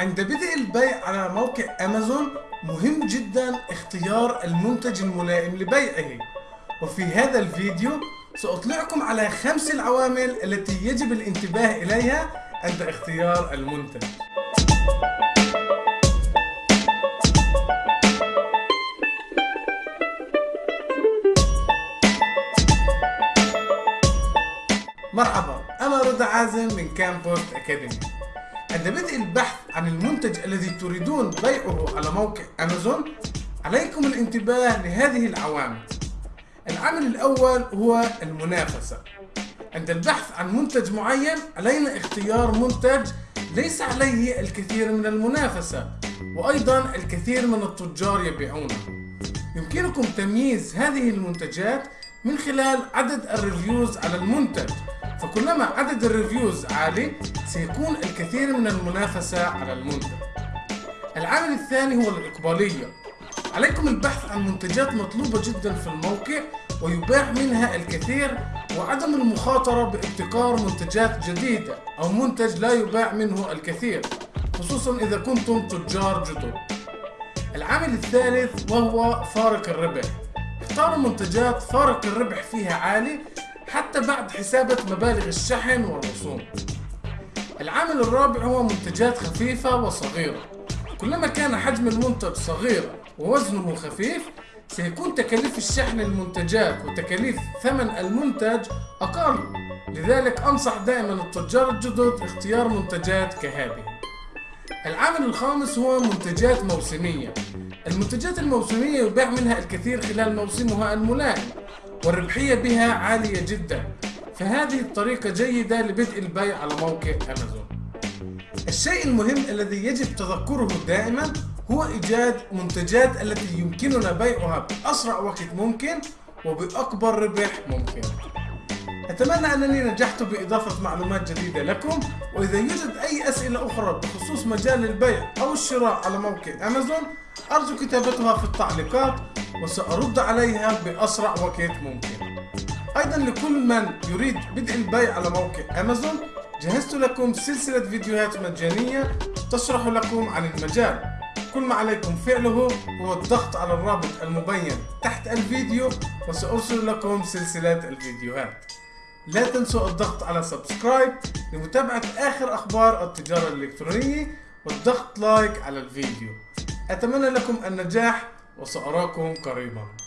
عند بدء البيع على موقع أمازون مهم جدا اختيار المنتج الملائم لبيعه. وفي هذا الفيديو سأطلعكم على خمس العوامل التي يجب الانتباه إليها عند اختيار المنتج. مرحبا أنا رضا عازم من كامبوست أكاديمي عند بدء البحث عن المنتج الذي تريدون بيعه على موقع أمازون عليكم الانتباه لهذه العوامل. العامل الأول هو المنافسة. عند البحث عن منتج معين علينا اختيار منتج ليس عليه الكثير من المنافسة وأيضا الكثير من التجار يبيعونه. يمكنكم تمييز هذه المنتجات من خلال عدد ال reviews على المنتج. فكلما عدد ال reviews عالي سيكون الكثير من المنافسة على المنتج. العامل الثاني هو الإقبالية. عليكم البحث عن منتجات مطلوبة جدا في الموقع ويباع منها الكثير وعدم المخاطرة بابتكار منتجات جديدة أو منتج لا يباع منه الكثير خصوصا إذا كنتم تجار جدد. العامل الثالث وهو فارق الربح. اختاروا منتجات فارق الربح فيها عالي حتى بعد حسابة مبالغ الشحن والرسوم العامل الرابع هو منتجات خفيفة وصغيرة. كلما كان حجم المنتج صغير ووزنه خفيف سيكون تكاليف الشحن للمنتجات وتكاليف ثمن المنتج أقل. لذلك أنصح دائما التجار الجدد اختيار منتجات كهذه. العامل الخامس هو منتجات موسمية. المنتجات الموسمية يباع منها الكثير خلال موسمها الملائم. والربحية بها عالية جدا. فهذه الطريقة جيدة لبدء البيع على موقع أمازون. الشيء المهم الذي يجب تذكره دائما هو إيجاد منتجات التي يمكننا بيعها بأسرع وقت ممكن وبأكبر ربح ممكن. أتمنى أنني نجحت بإضافة معلومات جديدة لكم وإذا يوجد أي أسئلة أخرى بخصوص مجال البيع أو الشراء على موقع أمازون أرجو كتابتها في التعليقات وسأرد عليها بأسرع وقت ممكن. أيضا لكل من يريد بدء البيع على موقع أمازون جهزت لكم سلسلة فيديوهات مجانية تشرح لكم عن المجال. كل ما عليكم فعله هو الضغط على الرابط المبين تحت الفيديو وسأرسل لكم سلسلة الفيديوهات. لا تنسوا الضغط على subscribe لمتابعة آخر أخبار التجارة الإلكترونية والضغط like على الفيديو. أتمنى لكم النجاح. وسأراكم قريبا.